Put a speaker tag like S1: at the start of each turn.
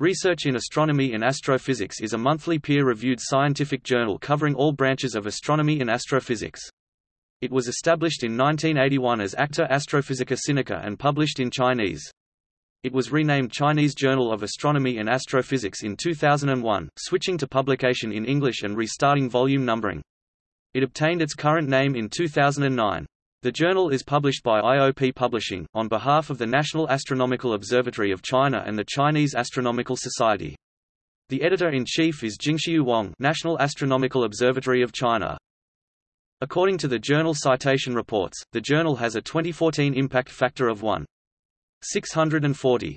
S1: Research in Astronomy and Astrophysics is a monthly peer-reviewed scientific journal covering all branches of astronomy and astrophysics. It was established in 1981 as Acta Astrophysica Sinica and published in Chinese. It was renamed Chinese Journal of Astronomy and Astrophysics in 2001, switching to publication in English and restarting volume numbering. It obtained its current name in 2009. The journal is published by IOP Publishing, on behalf of the National Astronomical Observatory of China and the Chinese Astronomical Society. The editor-in-chief is Jingxiu Wang National Astronomical Observatory of China. According to the journal Citation Reports, the journal has a 2014 impact factor of 1. 640.